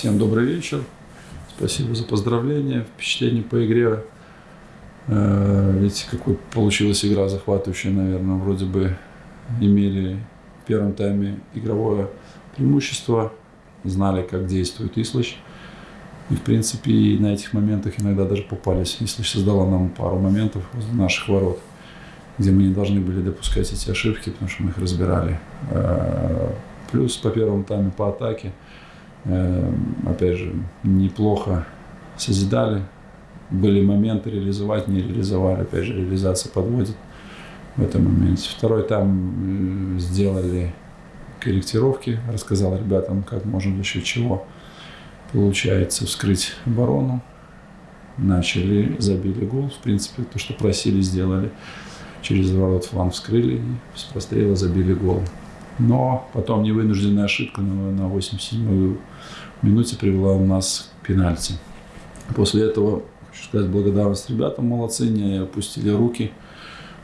Всем добрый вечер. Спасибо за поздравления, впечатления по игре. Э, Видите, какой получилась игра захватывающая, наверное. Вроде бы имели в первом тайме игровое преимущество, знали, как действует Ислыч. И, в принципе, и на этих моментах иногда даже попались. Ислыч создала нам пару моментов возле наших ворот, где мы не должны были допускать эти ошибки, потому что мы их разбирали. Э, Плюс по первому тайме по атаке, опять же, неплохо созидали. Были моменты реализовать, не реализовали. Опять же, реализация подводит в этом моменте. Второй там э, сделали корректировки, рассказал ребятам, как можно за счет чего получается вскрыть оборону. Начали, забили гол. В принципе, то, что просили, сделали. Через ворот фланг вскрыли и с прострела забили гол. Но потом невынужденная ошибка на, на 87-ю минуте привела у нас к пенальти. После этого, хочу сказать, благодарность ребятам, молодцы, не опустили руки,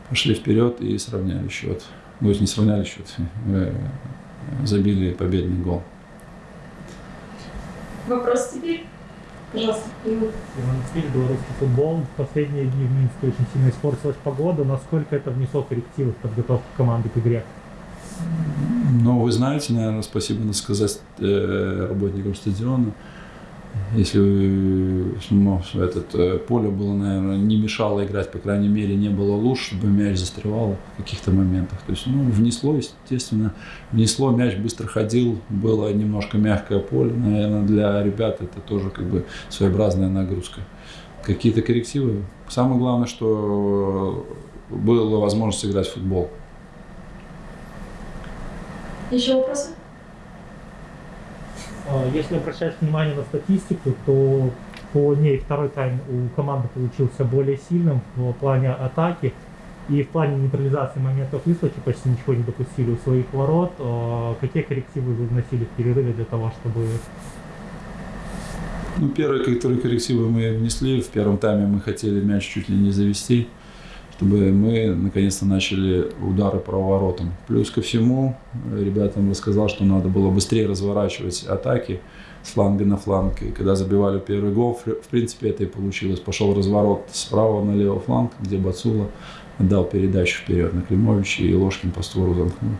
пошли вперед и сравняли счет. Ну, не сравняли счет, э, забили победный гол. Вопрос теперь? Пожалуйста. Иван. Белорусский футбол. В последние дни в Минске очень сильно испортилась погода. Насколько это внесло коррективы в подготовку команды к игре? Но вы знаете, наверное, спасибо надо сказать э, работникам стадиона. Если ну, этот, э, поле было, наверное, не мешало играть, по крайней мере, не было луж, чтобы мяч застревал в каких-то моментах. То есть, ну, внесло, естественно, внесло, мяч быстро ходил, было немножко мягкое поле. Наверное, для ребят это тоже как бы своеобразная нагрузка. Какие-то коррективы. Самое главное, что была возможность играть в футбол. Еще вопросы? А, Если обращать внимание на статистику, то по ней второй тайм у команды получился более сильным в плане атаки. И в плане нейтрализации моментов Ислачи почти ничего не допустили у своих ворот. А, Какие коррективы вы вносили в перерыве для того, чтобы... Ну, первые, которые коррективы мы внесли, в первом тайме мы хотели мяч чуть ли не завести, чтобы мы наконец-то начали удары по воротам. Плюс ко всему, ребятам рассказал, что надо было быстрее разворачивать атаки с фланга на фланг. И когда забивали первый гол, в принципе, это и получилось. Пошел разворот справа на левый фланг, где Бацула отдал передачу вперед на Климовича, и Ложкин по створу замкнул.